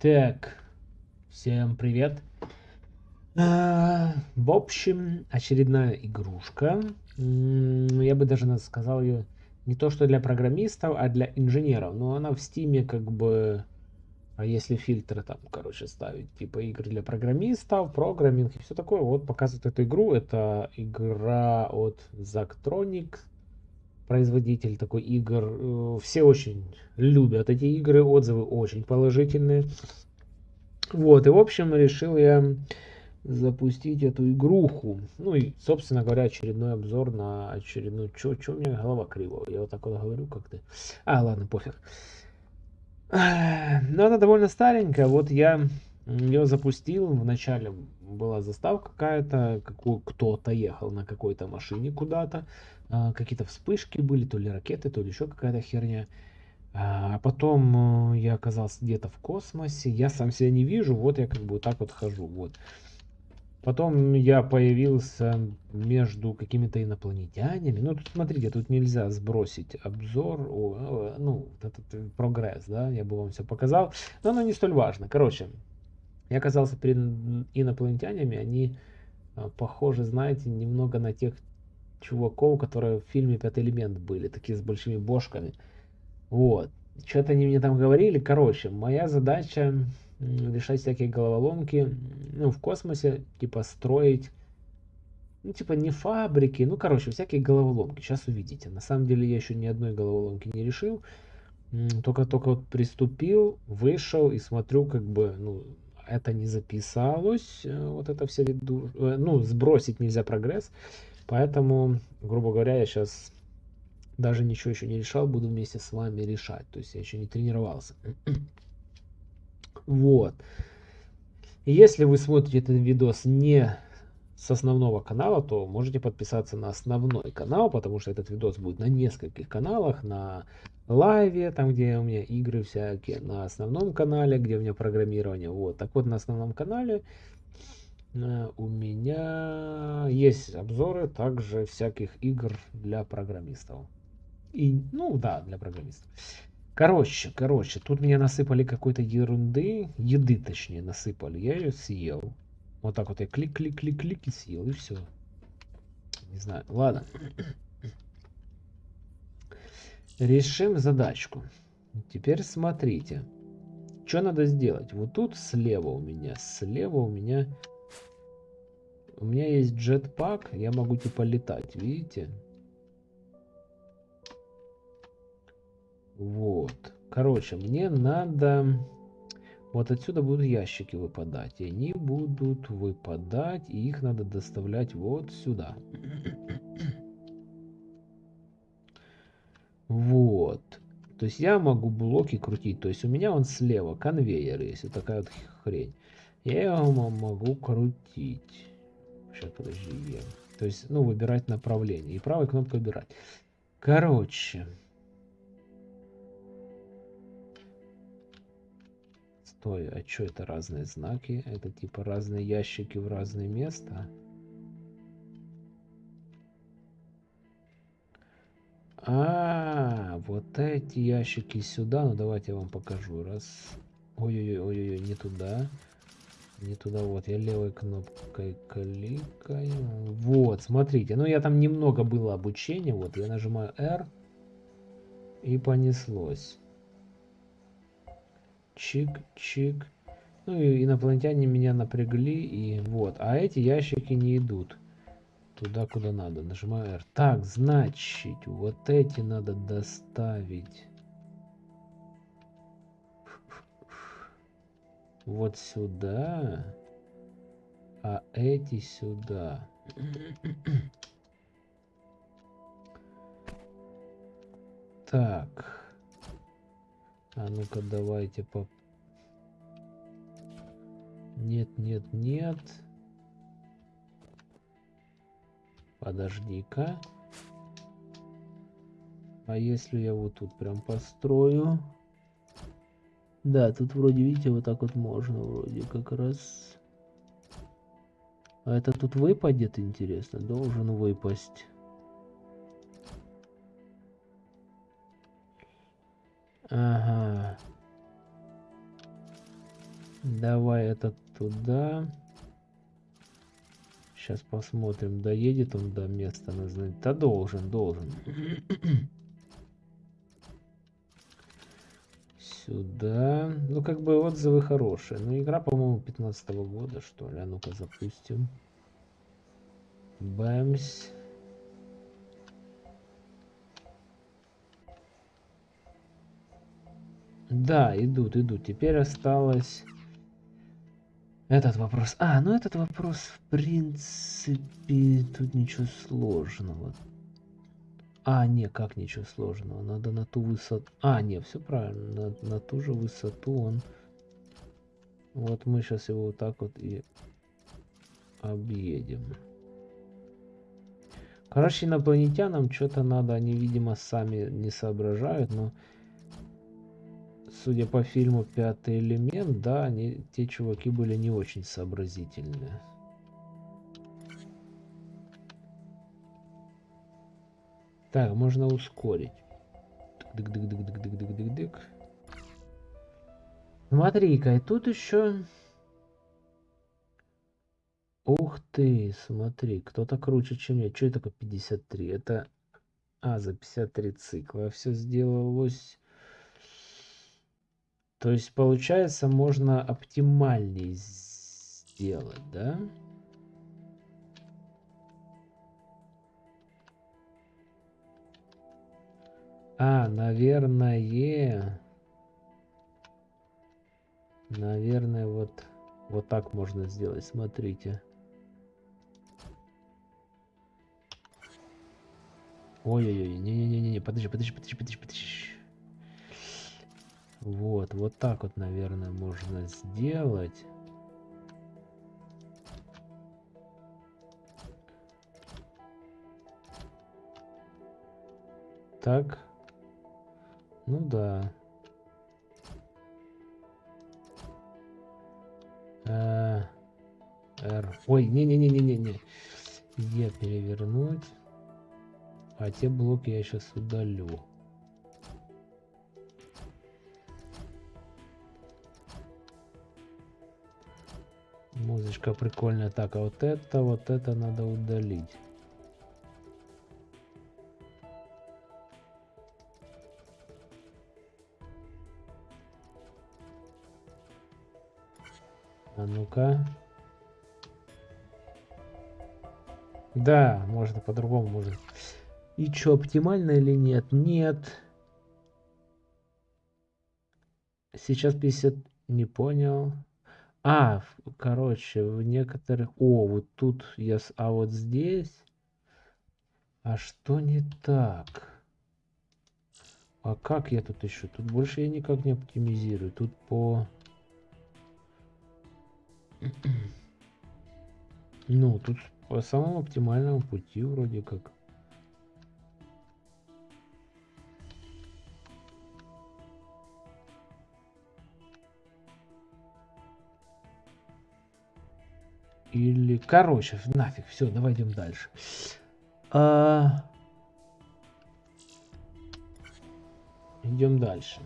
Так, всем привет. А, в общем, очередная игрушка. Я бы даже сказал ее не то что для программистов, а для инженеров. Но она в стиме как бы... А если фильтры там, короче, ставить, типа игры для программистов, программинг и все такое, вот показывает эту игру. Это игра от Zactronic, производитель такой игр. Э, все очень любят эти игры, отзывы очень положительные. Вот, и в общем решил я запустить эту игруху. Ну и, собственно говоря, очередной обзор на очередную... Чё, чё у меня голова кривая? Я вот так вот говорю как-то. А, ладно, пофиг. Но она довольно старенькая. Вот я ее запустил. Вначале была заставка какая-то, кто-то ехал на какой-то машине куда-то. А, какие-то вспышки были, то ли ракеты, то ли еще какая-то херня. А потом э, я оказался где-то в космосе, я сам себя не вижу, вот я как бы вот так вот хожу, вот. Потом я появился между какими-то инопланетянами. Ну, тут смотрите, тут нельзя сбросить обзор, о, ну, этот прогресс, да, я бы вам все показал. Но оно не столь важно. Короче, я оказался перед инопланетянами, они э, похожи, знаете, немного на тех чуваков, которые в фильме «Пятый элемент» были, такие с большими бошками. Вот. Что-то они мне там говорили. Короче, моя задача решать всякие головоломки, ну, в космосе, типа, строить, ну, типа, не фабрики, ну, короче, всякие головоломки. Сейчас увидите. На самом деле я еще ни одной головоломки не решил. Только-только вот приступил, вышел и смотрю, как бы, ну, это не записалось, э, вот это все, э, ну, сбросить нельзя прогресс. Поэтому, грубо говоря, я сейчас даже ничего еще не решал, буду вместе с вами решать. То есть я еще не тренировался. Вот. если вы смотрите этот видос не с основного канала, то можете подписаться на основной канал, потому что этот видос будет на нескольких каналах, на лайве, там где у меня игры всякие, на основном канале, где у меня программирование. Вот, так вот на основном канале у меня есть обзоры также всяких игр для программистов. И, ну да, для программистов. Короче, короче, тут меня насыпали какой-то ерунды, еды точнее насыпали, я ее съел. Вот так вот я клик-клик-клик-клик и съел, и все. Не знаю, ладно. Решим задачку. Теперь смотрите. Что надо сделать? Вот тут слева у меня, слева у меня у меня есть джетпак, я могу типа летать, видите? Вот. Короче, мне надо... Вот отсюда будут ящики выпадать. И они будут выпадать, и их надо доставлять вот сюда. Вот. То есть я могу блоки крутить. То есть у меня он слева конвейер есть. Вот такая вот хрень. Я его могу крутить. Сейчас, подожди, Е. То есть, ну, выбирать направление. И правой кнопкой выбирать. Короче. Стой, а что это разные знаки? Это типа разные ящики в разные места? А, вот эти ящики сюда. Ну, давайте я вам покажу. Раз. Ой-ой-ой, ой-ой, не туда. Не туда, вот, я левой кнопкой кликаю. Вот, смотрите, ну я там немного было обучения, вот, я нажимаю R, и понеслось. Чик-чик. Ну и инопланетяне меня напрягли, и вот. А эти ящики не идут туда, куда надо. Нажимаю R. Так, значит, вот эти надо доставить. Вот сюда, а эти сюда. Так. А ну-ка давайте по... Нет, нет, нет. Подожди-ка. А если я вот тут прям построю? Да, тут вроде, видите, вот так вот можно вроде как раз. А это тут выпадет, интересно? Должен выпасть. Ага. Давай этот туда. Сейчас посмотрим, доедет он до места назначения. Да должен, должен. Сюда. Ну, как бы отзывы хорошие. Ну, игра, по-моему, 15 -го года, что ли. А ну-ка запустим. Бэмс. Да, идут, идут. Теперь осталось этот вопрос. А, ну этот вопрос, в принципе, тут ничего сложного. А, не, как ничего сложного. Надо на ту высоту... А, не, все правильно. На, на ту же высоту он... Вот мы сейчас его вот так вот и объедем. Короче, инопланетянам что-то надо. Они, видимо, сами не соображают, но судя по фильму «Пятый элемент», да, они, те чуваки были не очень сообразительные. Так, можно ускорить. Дык-дык-дык-дык-дык-дык-дык. Смотри-ка, и тут еще... Ух ты, смотри, кто-то круче, чем я. Что это такое 53? Это... А, за 53 цикла все сделалось то есть, получается, можно оптимальнее сделать, да? А, наверное... Наверное, вот, вот так можно сделать. Смотрите. Ой-ой-ой, не-не-не-не, подожди, подожди, подожди, подожди, подожди. Вот, вот так вот, наверное, можно сделать. Так. Ну да. Э. Ой, не-не-не-не-не-не. Е перевернуть. А те блоки я сейчас удалю. Музычка прикольная. Так, а вот это, вот это надо удалить. А ну-ка. Да, можно по-другому, можно. И что, оптимально или нет? Нет. Сейчас 50... Не понял. А, короче, в некоторых... О, вот тут я... А вот здесь... А что не так? А как я тут еще? Тут больше я никак не оптимизирую. Тут по... Ну, тут по самому оптимальному пути вроде как. Или... Короче, нафиг, все, давай идем дальше. А... Идем дальше.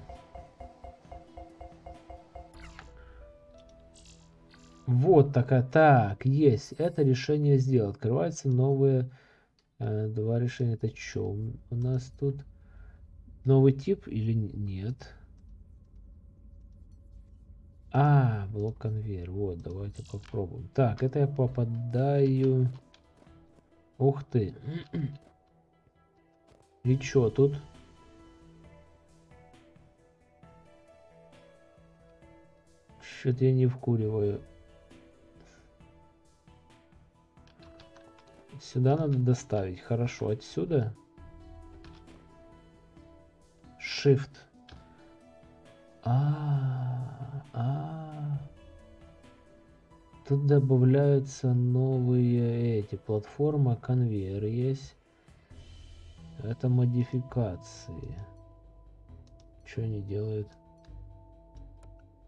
Вот такая. Так, есть. Это решение сделал. Открываются новые э, два решения. Это что? У нас тут новый тип или нет? А, блок конвейер. Вот, давайте попробуем. Так, это я попадаю... Ух ты. И чё тут? Что-то я не вкуриваю. Сюда надо доставить. Хорошо, отсюда. Shift. А, -а, а. Тут добавляются новые эти платформа, конвейер есть. Это модификации. Что они делают?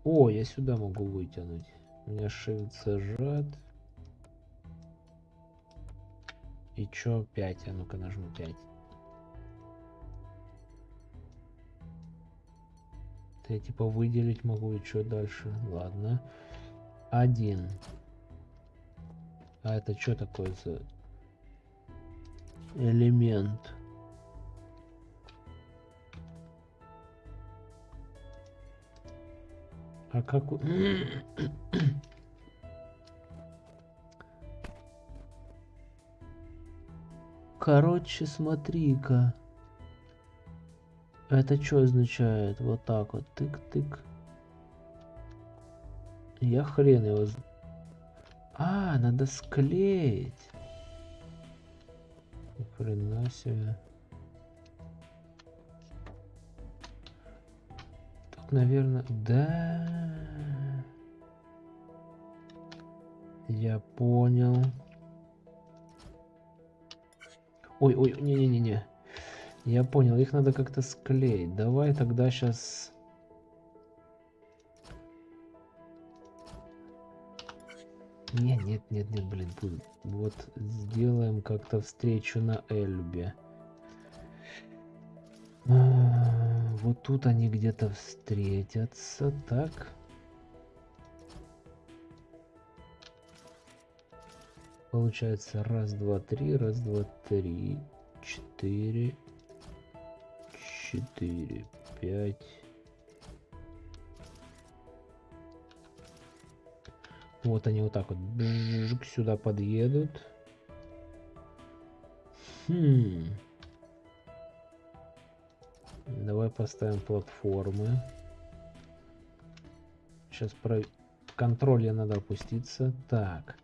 О, я сюда могу вытянуть. У меня shift зажат. И чё 5? А ну-ка нажму 5. Это я типа выделить могу и что дальше? Ладно. Один. А это что такое за элемент? А как... Короче, смотри-ка. Это что означает? Вот так вот. Тык-тык. Я хрен его... А, надо склеить. Хрена себе. Тут, наверное... Да. Я понял. Ой, ой, не-не-не-не. Я понял, их надо как-то склеить. Давай тогда сейчас... Нет, нет, нет, нет, блин, вот сделаем как-то встречу на Эльбе. А, вот тут они где-то встретятся, так. Получается раз, два, три, раз, два, три, четыре, четыре, пять. Вот они вот так вот бжик, сюда подъедут. Давай поставим платформы. Сейчас про контроле надо опуститься. Так.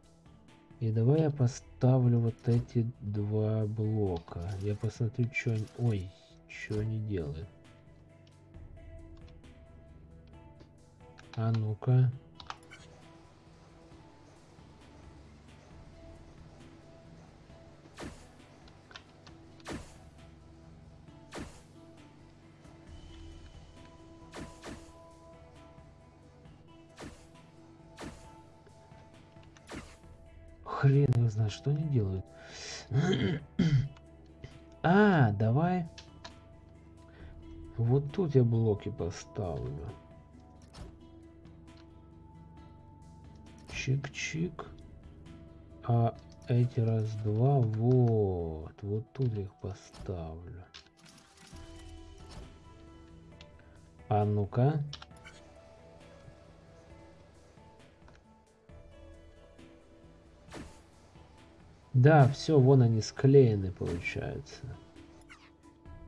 И давай я поставлю вот эти два блока. Я посмотрю, что они... Ой, что они делают. А ну-ка. Хрен его знает, что они делают. А, давай. Вот тут я блоки поставлю. Чик-чик. А эти раз-два, вот. Вот тут я их поставлю. А ну-ка. Да, все, вон они склеены, получается.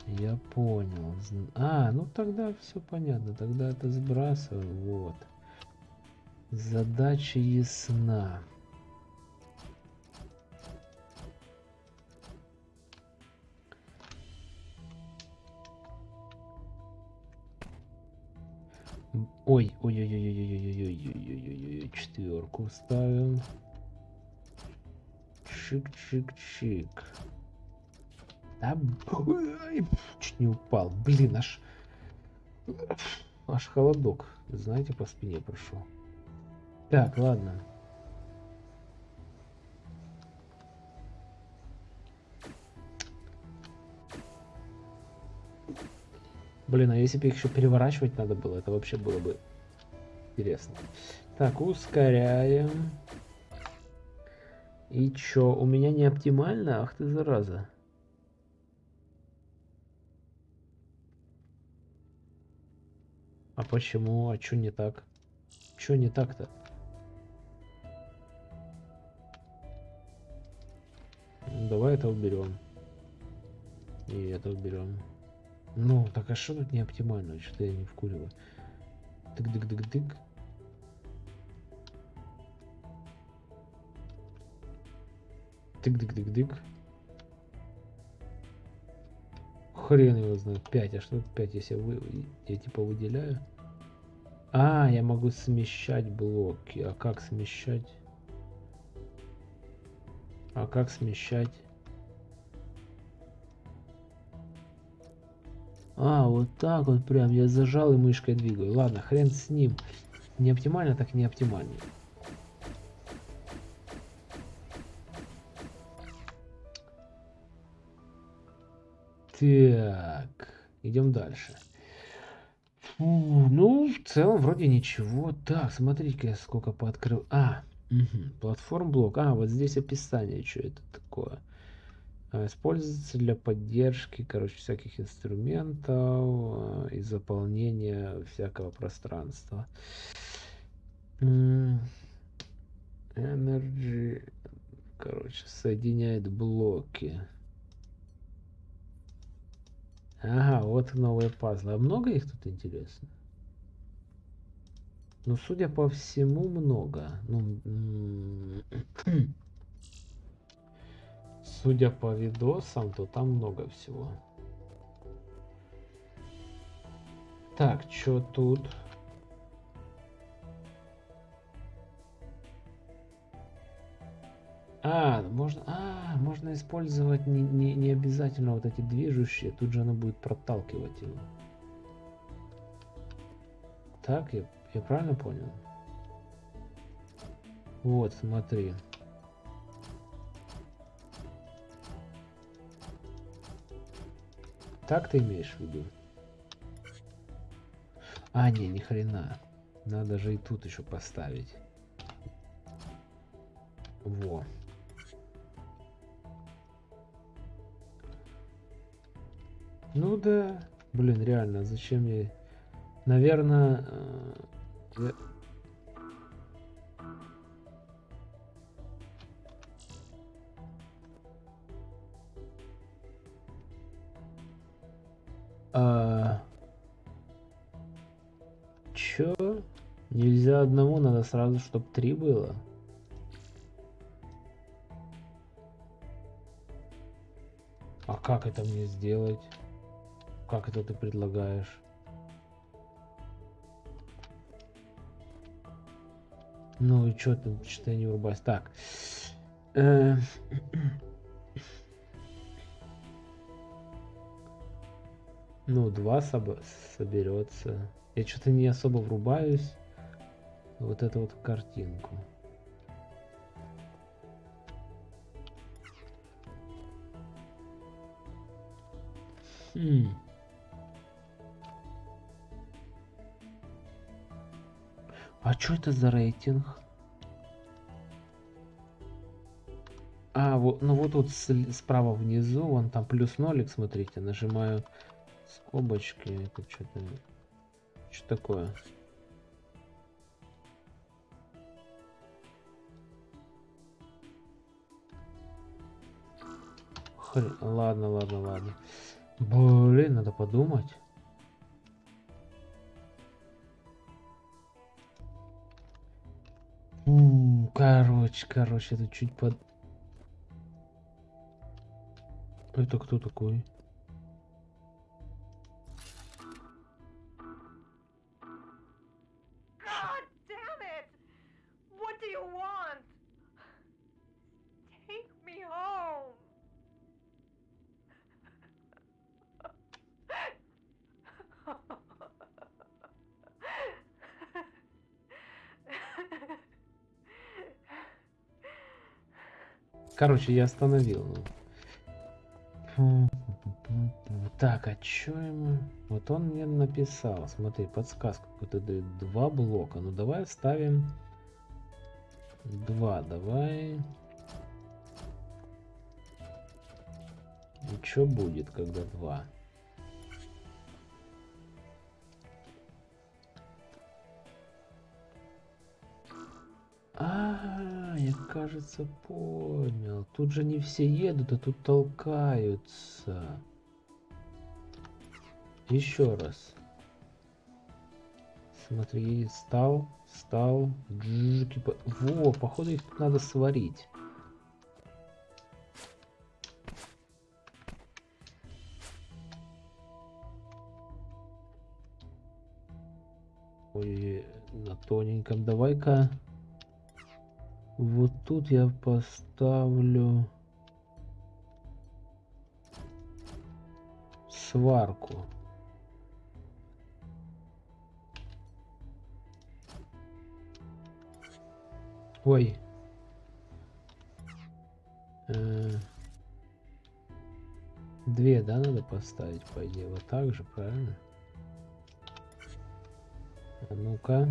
Я понял. А, ну тогда все понятно. Тогда это сбрасываю. Вот. Задача ясна. Ой, ой, ой, ой, ой, ой, ой, ой, ой, ой, ой, четверку ставим. Чик-чик-чик. Да, чуть не упал. Блин, аж... Аж холодок, знаете, по спине прошел. Так, ладно. Блин, а если бы их еще переворачивать надо было, это вообще было бы интересно. Так, ускоряем. И чё, у меня не оптимально? Ах ты зараза. А почему? А чё не так? Чё не так-то? Давай это уберем. И это уберем. Ну, так а что тут не оптимально? Что-то я не вкуриваю. Тык-дык-дык-дык. Тык-дык-дык-дык. Хрен его знает. 5. А что 5, если вы, я типа выделяю? А, я могу смещать блоки. А как смещать? А как смещать? А, вот так вот прям. Я зажал и мышкой двигаю. Ладно, хрен с ним. Не оптимально, так не оптимально. Так, идем дальше. Фу, ну, в целом вроде ничего. Так, смотрите, сколько пооткрыл. А, угу, платформ блок. А, вот здесь описание, что это такое. А, используется для поддержки, короче, всяких инструментов а, и заполнения всякого пространства. Energy, короче, соединяет блоки. Ага, вот новые пазлы. А много их тут интересно? Ну, судя по всему, много. Ну, судя по видосам, то там много всего. Так, что тут? А, можно, а, можно использовать не, не, не обязательно вот эти движущие, тут же оно будет проталкивать его. Так, я, я правильно понял? Вот, смотри. Так ты имеешь в виду? А, не, ни хрена. Надо же и тут еще поставить. Во. Ну да. Блин, реально, зачем я... Наверное... Э, я... А... Чё? Нельзя одному, надо сразу, чтобы три было. А как это мне сделать? Как это ты предлагаешь? Ну и что ты, что я не врубаюсь? Так. Э, ну, два соб соберется. Я что-то не особо врубаюсь. Вот эту вот картинку. Хм. А что это за рейтинг? А, вот, ну вот тут справа внизу, вон там плюс нолик, смотрите, нажимаю скобочки, это что-то, что такое? Хр... Ладно, ладно, ладно. Блин, надо подумать. Короче, короче, это чуть под... Это кто такой? Короче, я остановил. Так, а что ему? Вот он мне написал. Смотри, подсказку какую-то дает. Два блока. Ну давай вставим два. Давай. И что будет, когда два? Кажется понял. Тут же не все едут, а тут толкаются. Еще раз. Смотри, стал, стал. Во, походу их тут надо сварить. Ой, на тоненьком. Давай-ка вот тут я поставлю сварку. Ой. Э Две, да, надо поставить, по идее, вот так же, правильно? А ну-ка.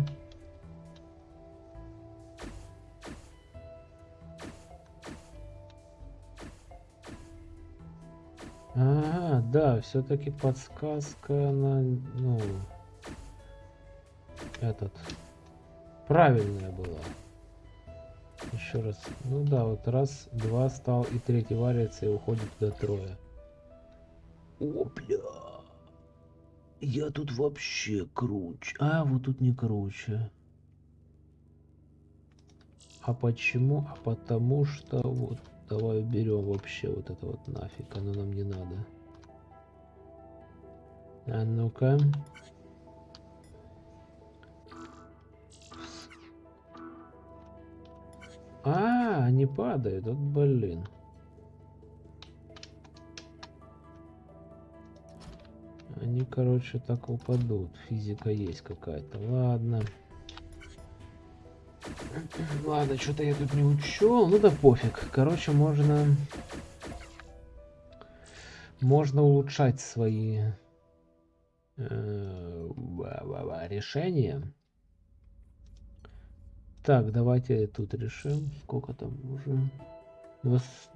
Ага, да, все-таки подсказка на, ну, этот, правильная была. Еще раз. Ну да, вот раз, два стал, и третий варится, и уходит до трое. Опля! Я тут вообще круче. А, вот тут не круче. А почему? А потому что вот давай уберем вообще вот это вот нафиг. Оно нам не надо. А ну-ка. А, они падают. Вот блин. Они, короче, так упадут. Физика есть какая-то. Ладно. Ладно, что-то я тут не учел. Ну да пофиг. Короче, можно... Можно улучшать свои э, решения. Так, давайте тут решим. Сколько там уже?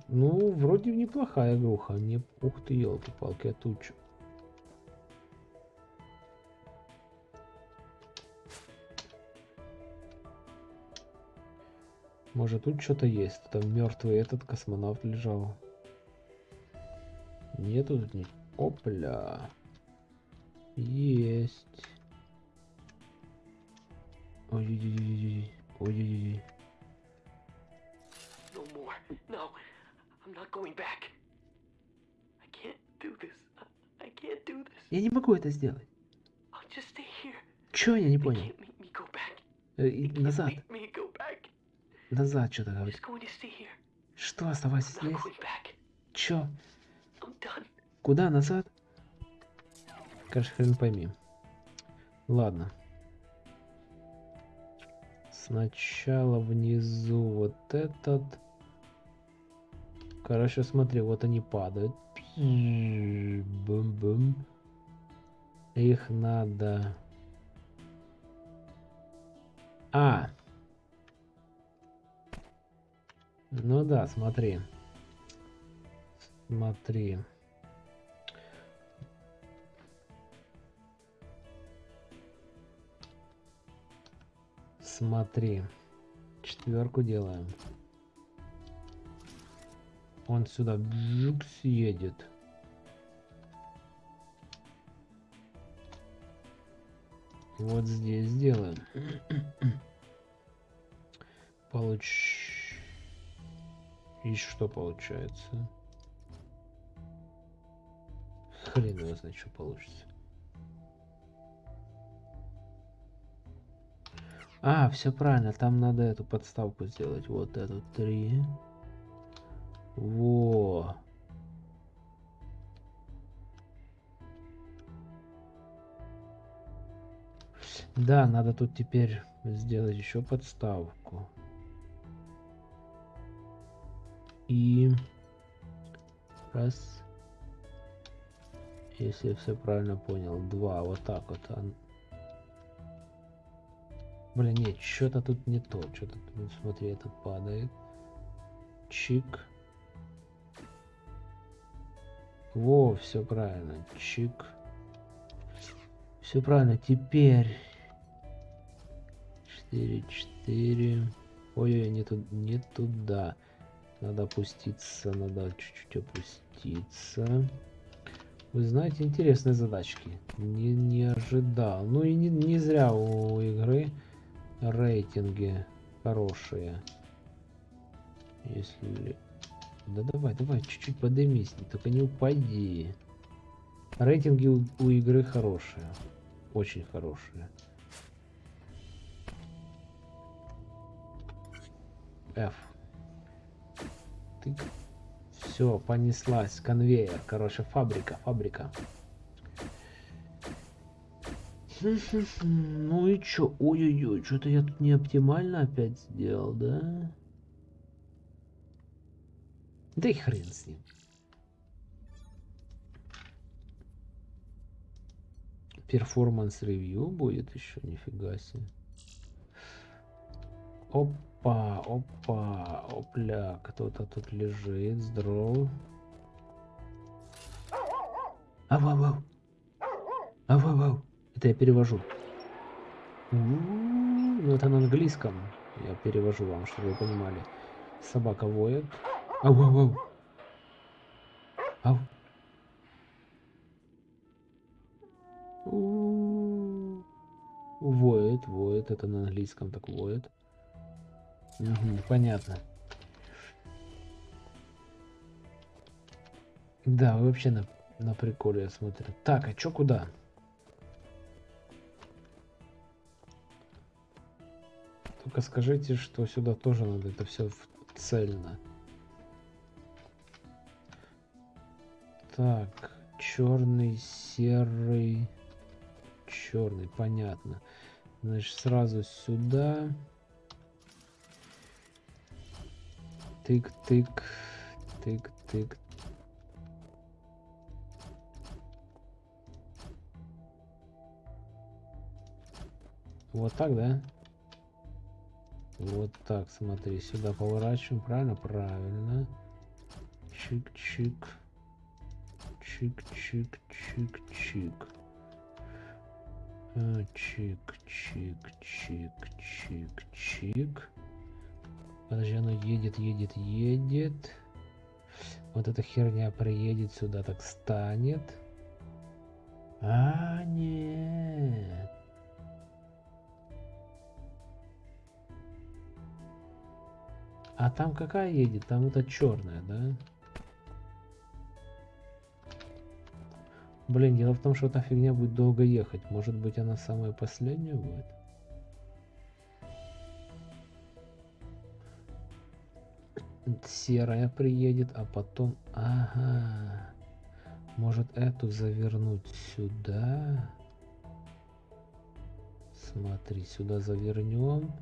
Ну, вроде неплохая игруха. Не... Ух ты, елки-палки, а тут Может тут что-то есть? Там мертвый этот космонавт лежал. Нету тут ни... Опля. Есть. Ой-ой-ой. Ой-ой-ой. No more. No. I'm not going back. I can't do this. I can't do this. Я не могу это сделать. I'll just stay here. Чё я не понял? Э, назад. Назад что-то говорит. Что, оставайся здесь? Чё? Куда назад? Короче, хрен пойми. Ладно. Сначала внизу вот этот. Короче, смотри, вот они падают. Бум-бум. Их надо... А! Ну да, смотри. Смотри. Смотри. Четверку делаем. Он сюда бжук съедет. Вот здесь сделаем. Получ... И что получается? Хрен его знает, что получится. А, все правильно, там надо эту подставку сделать. Вот эту три. Во. Да, надо тут теперь сделать еще подставку. И раз. Если я все правильно понял, два. Вот так вот. Блин, нет, что-то тут не то. Что-то тут, смотри, этот падает. Чик. Во, все правильно. Чик. Все правильно. Теперь 4, 4. Ой-ой, не, ту не туда. Надо опуститься, надо чуть-чуть опуститься. Вы знаете, интересные задачки. Не, не ожидал. Ну и не, не зря у игры рейтинги хорошие. Если... Да давай, давай, чуть-чуть подымись, только не упади. Рейтинги у, у игры хорошие. Очень хорошие. F. Ты... Все, понеслась. Конвейер. Короче, фабрика, фабрика. Ну и чё? Ой-ой-ой, что-то я тут не оптимально опять сделал, да? Да и хрен с ним. Перформанс ревью будет еще, нифига себе. Опа, опа, опля, кто-то тут лежит, здоров. Ау-ау-ау. Ау-ау-ау. Это я перевожу. Ну, это на английском. Я перевожу вам, чтобы вы понимали. Собака воет. Ау-ау-ау. Ау. Воет, воет. Это на английском так воет. Угу, понятно. Да, вообще на, на приколе я смотрю. Так, а чё куда? Только скажите, что сюда тоже надо это все цельно. Так, черный, серый, черный, понятно. Значит, сразу сюда. Тык-тык, тык-тык. Вот так, да? Вот так, смотри, сюда поворачиваем, правильно? Правильно. Чик-чик. Чик-чик-чик-чик. Чик-чик-чик-чик-чик. Подожди, оно едет, едет, едет. Вот эта херня приедет сюда, так станет. А, нет. А там какая едет? Там это черная, да? Блин, дело в том, что эта фигня будет долго ехать. Может быть, она самая последняя будет? Серая приедет, а потом... Ага. Может, эту завернуть сюда? Смотри, сюда завернем.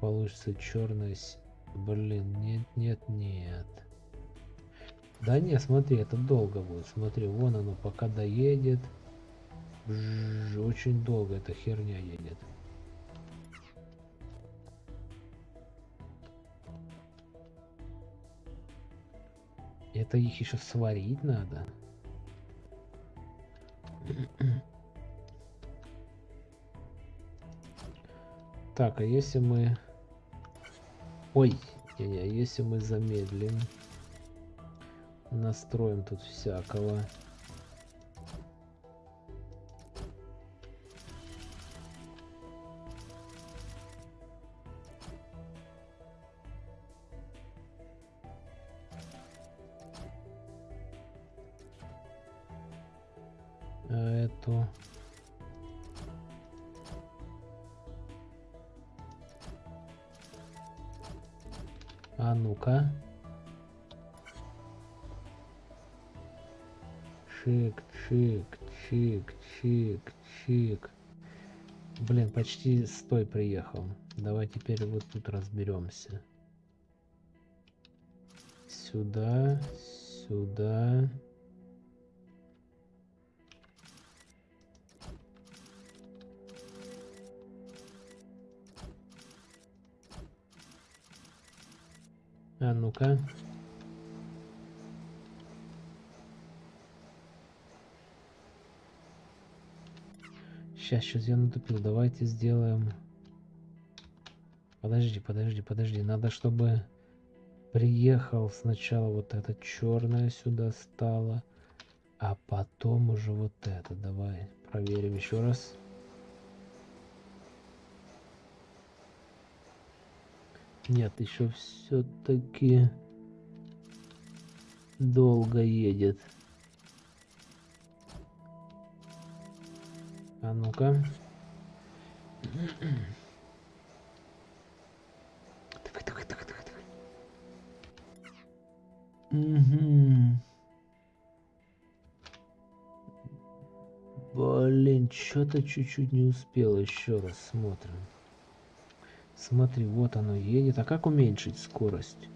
Получится черная Блин, нет, нет, нет. Да не, смотри, это долго будет. Смотри, вон оно пока доедет. Бжж, очень долго эта херня едет. Это их еще сварить надо. Так, а если мы Ой, не, не, если мы замедлим, настроим тут всякого. Чик, чик. Блин, почти стой приехал. Давай теперь вот тут разберемся. Сюда, сюда. А ну-ка. Сейчас, сейчас я натупил. Давайте сделаем... Подожди, подожди, подожди. Надо, чтобы приехал сначала вот это черное сюда стало, а потом уже вот это. Давай проверим еще раз. Нет, еще все-таки долго едет. А ну-ка. Давай, давай, давай, давай, давай. Угу. Блин, что-то чуть-чуть не успел. Еще раз смотрим. Смотри, вот оно едет. А как уменьшить скорость?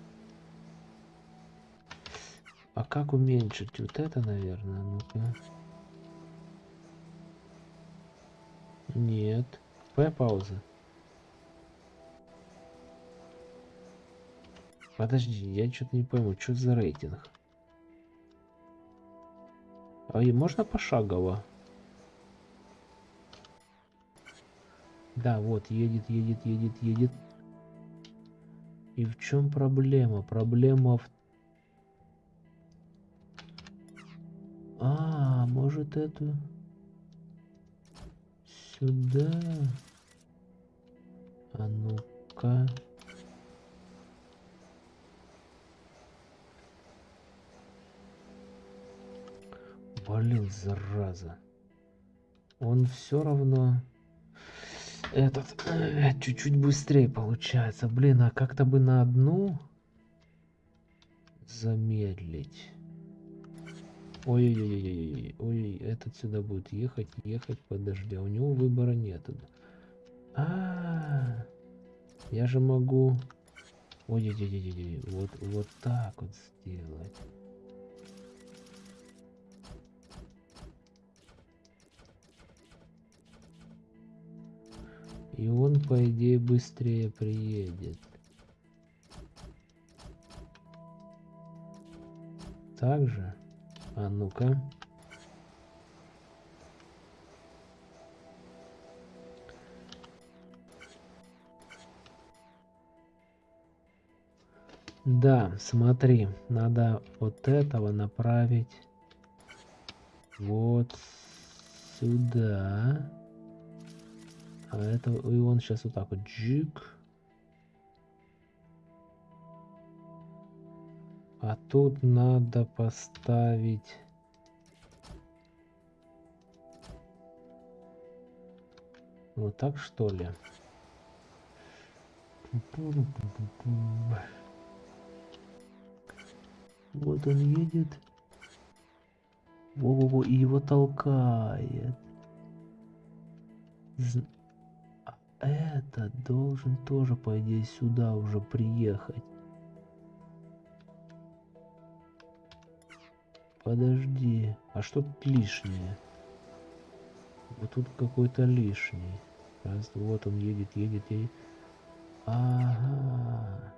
А как уменьшить? Вот это, наверное. Ну-ка. Нет. П пауза. Подожди, я что-то не пойму, что за рейтинг? А и можно пошагово? Да, вот, едет, едет, едет, едет. И в чем проблема? Проблема в... А, может эту... Сюда. А ну-ка. Блин, зараза. Он все равно этот э, чуть-чуть быстрее получается. Блин, а как-то бы на одну замедлить. Ой-ой-ой-ой-ой, ой, этот сюда будет ехать, ехать, подожди, а у него выбора нет. А, -а, -а я же могу, ой-ой-ой-ой, вот, вот так вот сделать. И он, по идее, быстрее приедет. Также. А ну-ка. Да, смотри, надо вот этого направить вот сюда. А это и он сейчас вот так вот джик. А тут надо поставить... Вот так что ли? Вот он едет. Во-во-во, и его толкает этот должен тоже, по идее, сюда уже приехать. Подожди, а что тут лишнее? Вот тут какой-то лишний. Раз, вот он едет, едет, едет. Ага.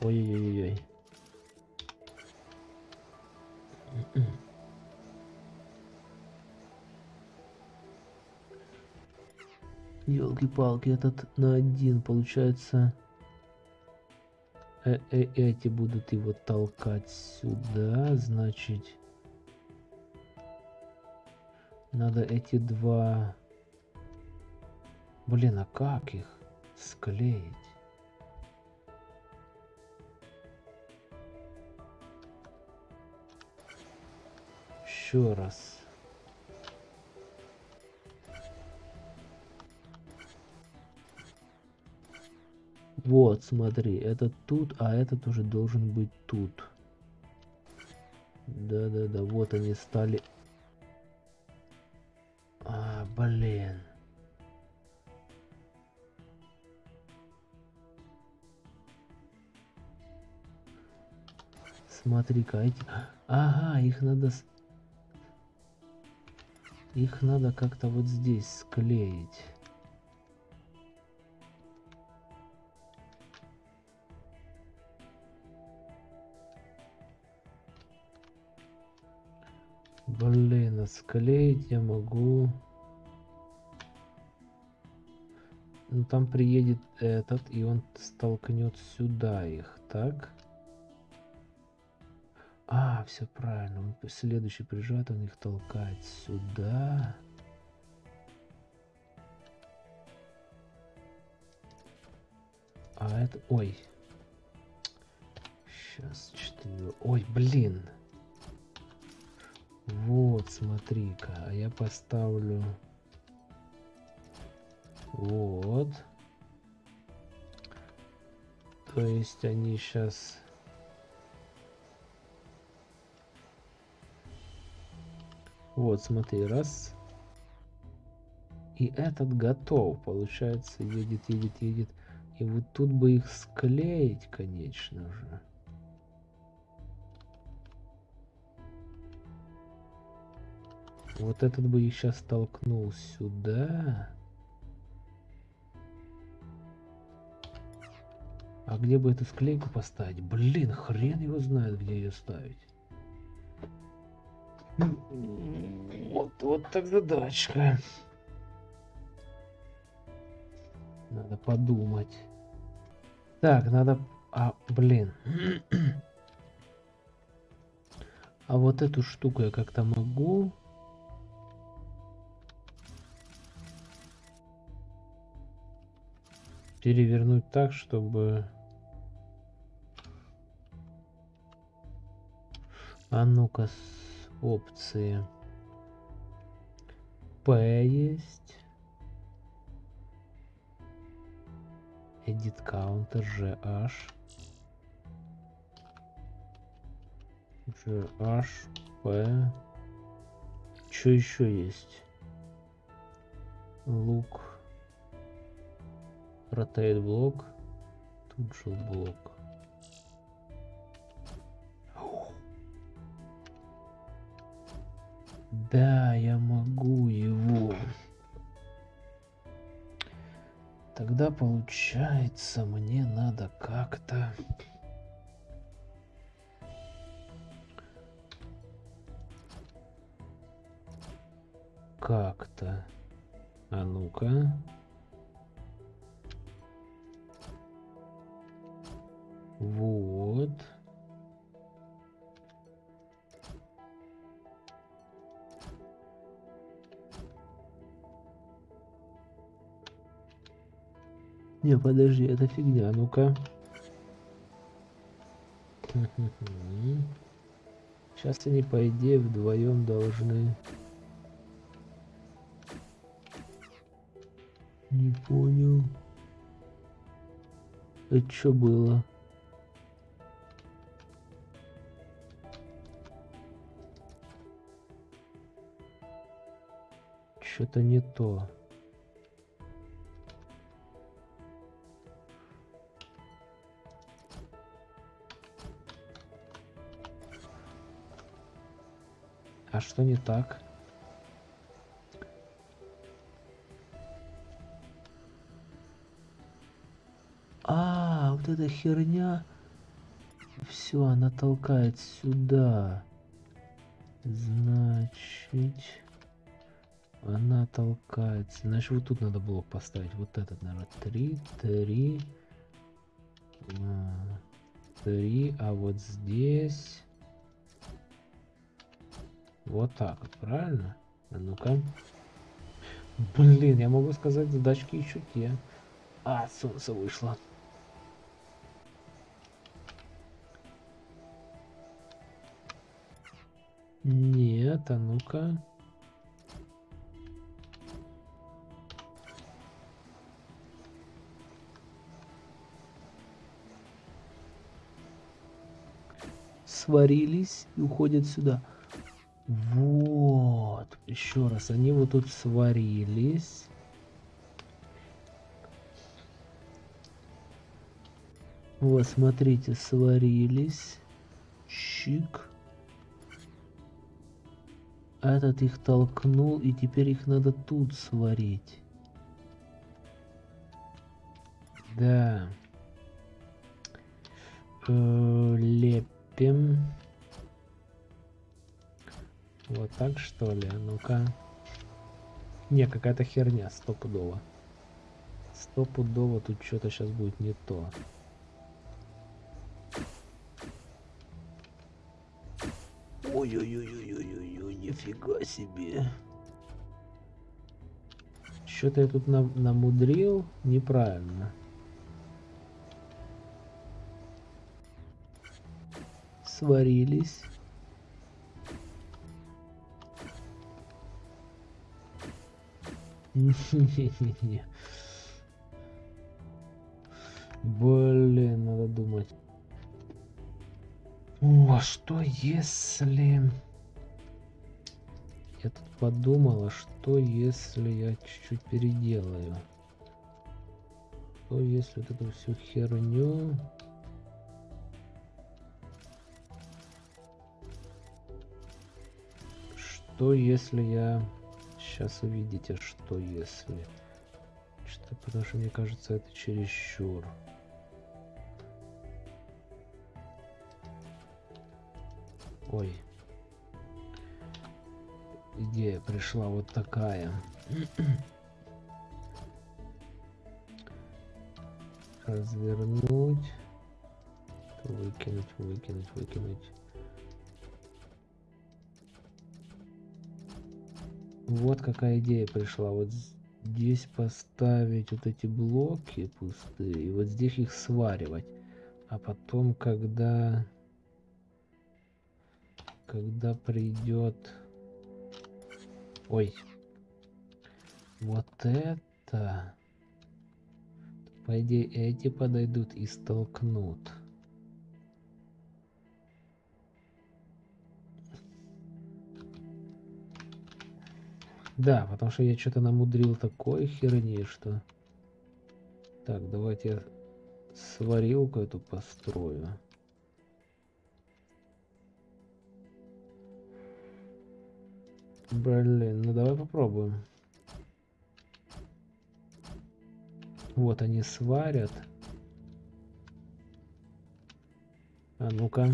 Ой-ой-ой-ой. Елки-палки, этот на один, получается. Э -э эти будут его толкать сюда, значит. Надо эти два... Блин, а как их склеить? Еще раз. Вот, смотри, этот тут, а этот уже должен быть тут. Да-да-да, вот они стали. А, блин. Смотри-ка, эти... Ага, их надо... Их надо как-то вот здесь склеить. Блин, а склеить я могу. Ну там приедет этот, и он столкнет сюда их, так? А, все правильно. Он следующий прижат, он их толкает сюда. А это... Ой. Сейчас, четыре... Ой, блин. Вот, смотри-ка, а я поставлю вот. То есть они сейчас... Вот, смотри, раз. И этот готов, получается, едет, едет, едет. И вот тут бы их склеить, конечно же. Вот этот бы их сейчас толкнул сюда. А где бы эту склейку поставить? Блин, хрен его знает, где ее ставить. Вот, вот так задачка. Надо подумать. Так, надо... А, блин. А вот эту штуку я как-то могу... Перевернуть так, чтобы... А ну-ка, опции. П есть. Edit counter, GH. GH, P. Что еще есть? Look. Rotate блок. Тут же блок. Да, я могу его. Тогда получается, мне надо как-то... Как-то... А ну-ка... Вот. Не, подожди, это фигня, ну-ка. Сейчас они, по идее, вдвоем должны... Не понял. Это что было? Что-то не то. А что не так? А, вот эта херня. Все, она толкает сюда. Значит, она толкается. Значит, вот тут надо блок поставить. Вот этот, наверное, три, три, три. А вот здесь вот так правильно? А ну-ка. Блин, я могу сказать, задачки еще те. А, солнце вышло. Нет, а ну-ка. Сварились и уходят сюда. Вот. Еще раз. Они вот тут сварились. Вот, смотрите, сварились. Чик. Этот их толкнул, и теперь их надо тут сварить. Да. Э, лепим. Вот так что ли? Ну-ка. Не, какая-то херня, стопудово. Стопудово тут что-то сейчас будет не то. Ой-ой-ой-ой-ой-ой, нифига себе. Что-то я тут нам намудрил неправильно. Сварились. Блин, надо думать. О, а что если... Я тут подумала, что если я чуть-чуть переделаю? Что если вот эту всю херню... что если я... Сейчас увидите, что если... Что, потому что мне кажется, это чересчур. Ой. Идея пришла вот такая. Развернуть. Выкинуть, выкинуть, выкинуть. Вот какая идея пришла. Вот здесь поставить вот эти блоки пустые. И вот здесь их сваривать. А потом, когда... Когда придет... Ой. Вот это... По идее, эти подойдут и столкнут. Да, потому что я что-то намудрил такой херни, что... Так, давайте я сварилку эту построю. Блин, ну давай попробуем. Вот они сварят. А ну-ка.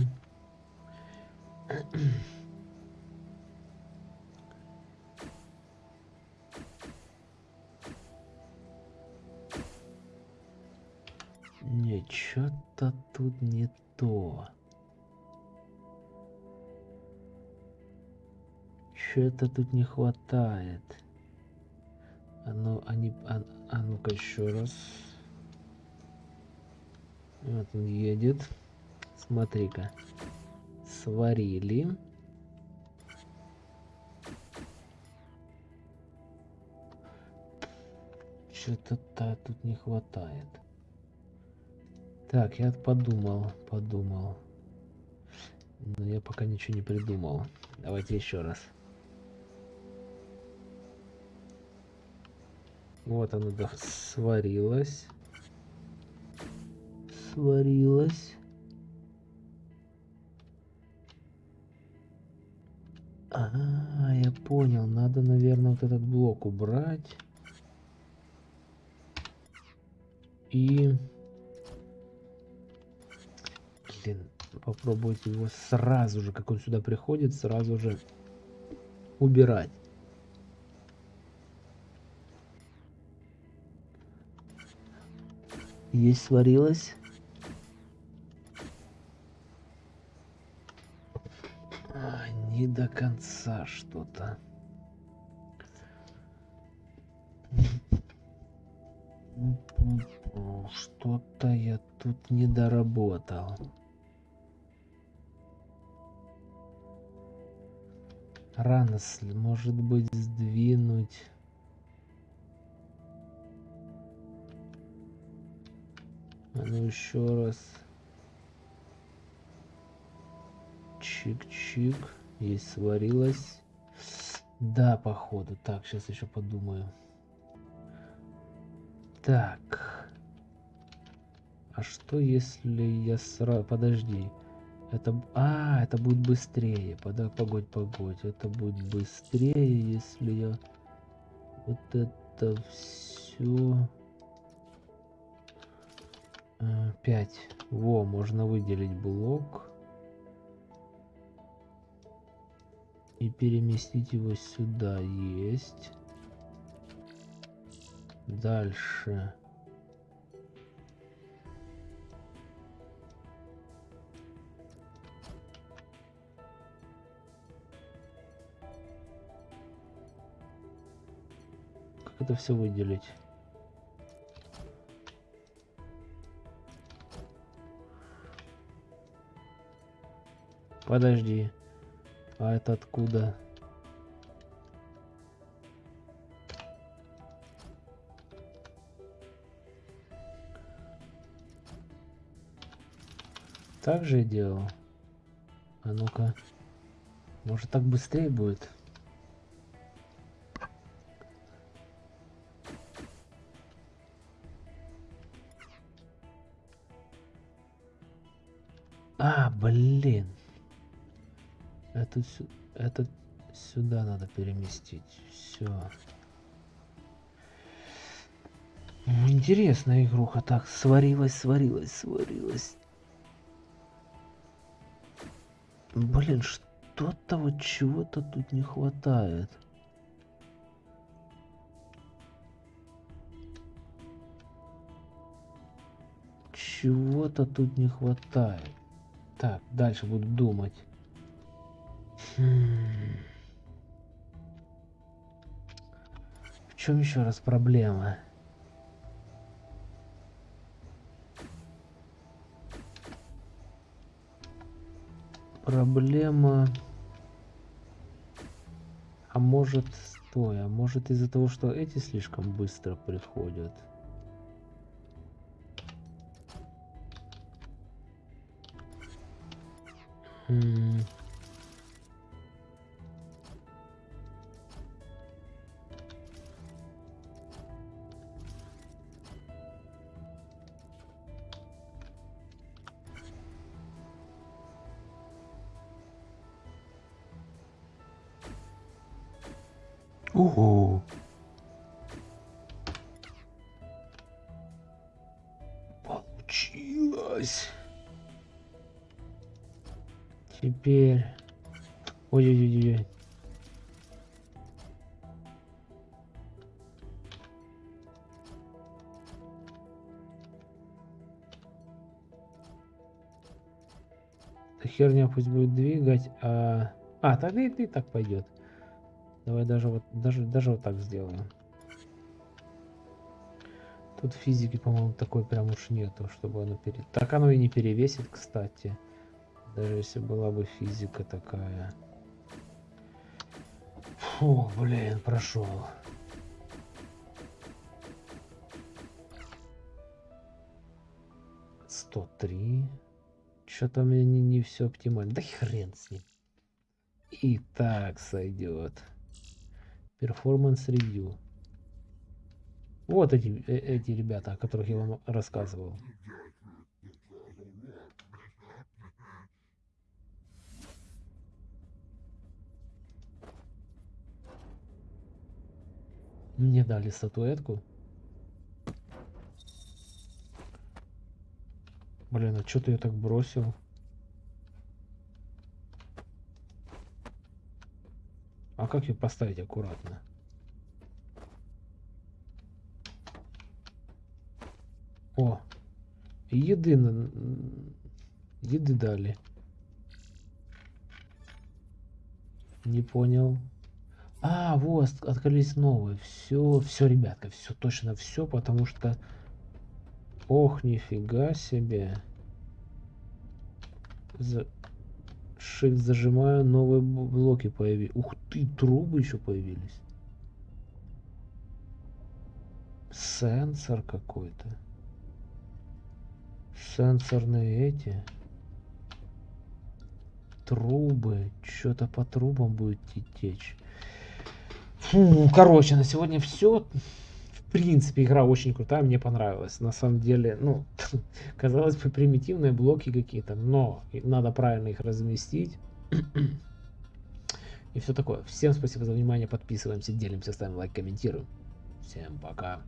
Что-то тут не то. Что-то тут не хватает. А ну, они, а, а ну-ка еще раз. Вот он едет. Смотри-ка. Сварили. Что-то тут не хватает. Так, я подумал, подумал. Но я пока ничего не придумал. Давайте еще раз. Вот оно да, сварилось. Сварилось. А, я понял. Надо, наверное, вот этот блок убрать. И блин, попробовать его сразу же, как он сюда приходит, сразу же убирать. Есть сварилось. А, не до конца что-то. Что-то я тут не доработал. Рано, может быть, сдвинуть. А ну еще раз. Чик-чик. Есть сварилась. Да, походу. Так, сейчас еще подумаю. Так. А что если я сразу... Подожди. Это... А, это будет быстрее. Погодь, погодь. Это будет быстрее, если я... Вот это все... 5. Во, можно выделить блок. И переместить его сюда. Есть. Дальше. Как это все выделить? Подожди. А это откуда? Так же делал? А ну-ка. Может так быстрее будет? Это, это Сюда надо переместить. Все. Интересная игруха. Так, сварилась, сварилась, сварилась. Блин, что-то вот чего-то тут не хватает. Чего-то тут не хватает. Так, дальше буду думать. Хм. В чем еще раз проблема? Проблема... А может, стой, а может из-за того, что эти слишком быстро приходят? М пусть будет двигать, а... А, тогда и, и так пойдет. Давай даже вот, даже, даже вот так сделаем. Тут физики, по-моему, такой прям уж нету, чтобы оно пере... Так оно и не перевесит, кстати. Даже если была бы физика такая. Фу, блин, прошел. Сто три. Что-то меня не, не все оптимально. Да хрен с ним. И так сойдет. Performance Review. Вот эти, э, эти ребята, о которых я вам рассказывал. Мне дали статуэтку. Блин, а что ты ее так бросил? А как ее поставить аккуратно? О, еды, еды дали. Не понял. А, вот, открылись новые. Все, все, ребятка, все, точно все, потому что... Ох, нифига себе. За... Shift зажимаю, новые блоки появились. Ух ты, трубы еще появились. Сенсор какой-то. Сенсорные эти. Трубы. Что-то по трубам будет течь. Фу, короче, на сегодня все принципе, игра очень крутая, мне понравилась. На самом деле, ну, казалось бы, примитивные блоки какие-то, но надо правильно их разместить. И все такое. Всем спасибо за внимание, подписываемся, делимся, ставим лайк, комментируем. Всем пока.